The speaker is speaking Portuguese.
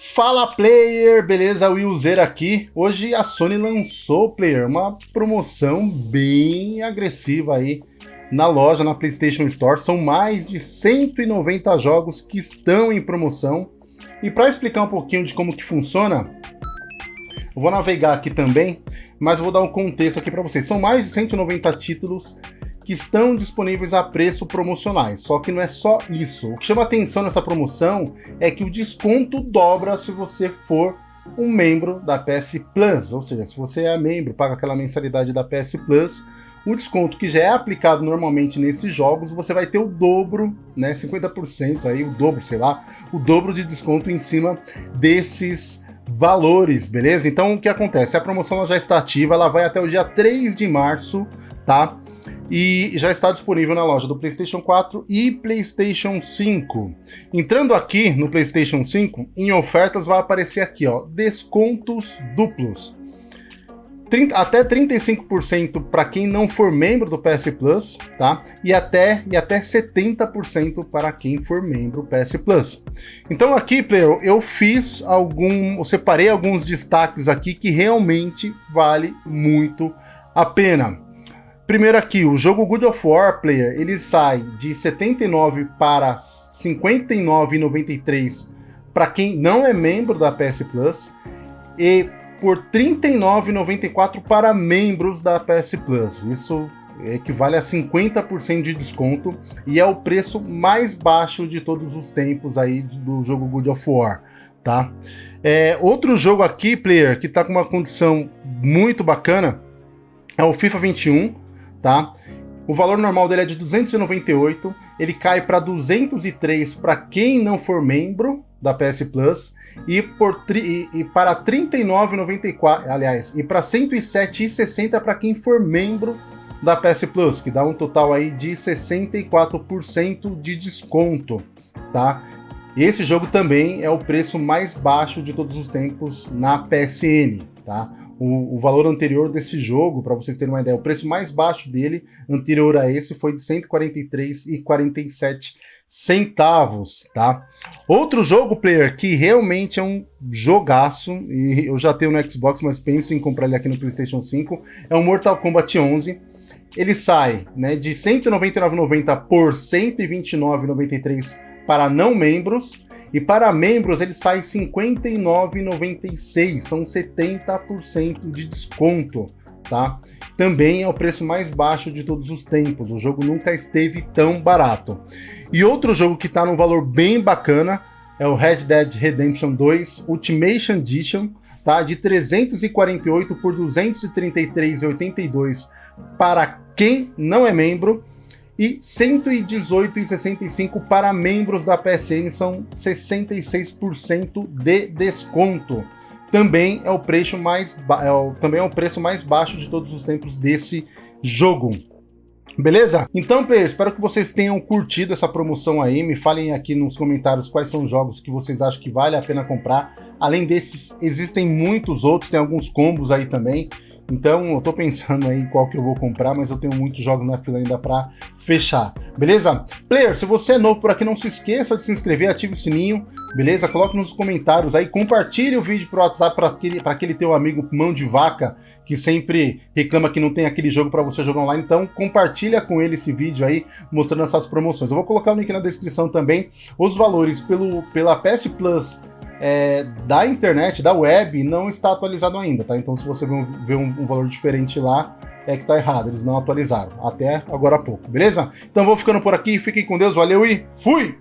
Fala player, beleza? Willzer aqui. Hoje a Sony lançou, player, uma promoção bem agressiva aí na loja, na PlayStation Store. São mais de 190 jogos que estão em promoção. E para explicar um pouquinho de como que funciona, vou navegar aqui também, mas vou dar um contexto aqui para vocês. São mais de 190 títulos que estão disponíveis a preço promocionais. Só que não é só isso. O que chama atenção nessa promoção é que o desconto dobra se você for um membro da PS Plus, ou seja, se você é membro, paga aquela mensalidade da PS Plus, o desconto que já é aplicado normalmente nesses jogos, você vai ter o dobro, né, 50% aí, o dobro, sei lá, o dobro de desconto em cima desses valores, beleza? Então o que acontece? A promoção já está ativa, ela vai até o dia 3 de março, tá? E já está disponível na loja do PlayStation 4 e PlayStation 5. Entrando aqui no PlayStation 5, em ofertas vai aparecer aqui, ó, descontos duplos. 30, até 35% para quem não for membro do PS Plus, tá? E até, e até 70% para quem for membro do PS Plus. Então aqui, player, eu fiz algum, eu separei alguns destaques aqui que realmente vale muito a pena. Primeiro aqui, o jogo Good of War Player, ele sai de 79 para 59,93 para quem não é membro da PS Plus e por 39,94 para membros da PS Plus. Isso equivale a 50% de desconto e é o preço mais baixo de todos os tempos aí do jogo Good of War, tá? É, outro jogo aqui, player, que está com uma condição muito bacana é o FIFA 21, tá? O valor normal dele é de 298, ele cai para 203 para quem não for membro da PS Plus e, por tri, e, e para 39,94, aliás, e para 107,60 para quem for membro da PS Plus, que dá um total aí de 64% de desconto, tá? Esse jogo também é o preço mais baixo de todos os tempos na PSN, tá? O, o valor anterior desse jogo, para vocês terem uma ideia, o preço mais baixo dele, anterior a esse, foi de 143,47 centavos, tá? Outro jogo, player, que realmente é um jogaço, e eu já tenho no Xbox, mas penso em comprar ele aqui no PlayStation 5, é o Mortal Kombat 11. Ele sai né, de R$ 199,90 por R$ 129,93 para não membros, e para membros ele sai R$ 59,96, são 70% de desconto, tá? Também é o preço mais baixo de todos os tempos, o jogo nunca esteve tão barato. E outro jogo que está num valor bem bacana é o Red Dead Redemption 2 Ultimation Edition, tá? De 348 por 233,82 para quem não é membro e 118,65 para membros da PSN, são 66% de desconto. Também é o preço mais é o, também é o preço mais baixo de todos os tempos desse jogo. Beleza? Então, players, espero que vocês tenham curtido essa promoção aí. Me falem aqui nos comentários quais são os jogos que vocês acham que vale a pena comprar. Além desses, existem muitos outros, tem alguns combos aí também. Então eu tô pensando aí qual que eu vou comprar, mas eu tenho muitos jogos na fila ainda para fechar, beleza? Player, se você é novo por aqui, não se esqueça de se inscrever, ative o sininho, beleza? Coloque nos comentários aí, compartilhe o vídeo pro WhatsApp para aquele, pra aquele teu amigo mão de vaca que sempre reclama que não tem aquele jogo para você jogar online, então compartilha com ele esse vídeo aí, mostrando essas promoções. Eu vou colocar o link na descrição também, os valores pelo, pela PS Plus é, da internet, da web, não está atualizado ainda, tá? Então se você vê um, um, um valor diferente lá, é que tá errado, eles não atualizaram, até agora há pouco, beleza? Então vou ficando por aqui, fiquem com Deus, valeu e fui!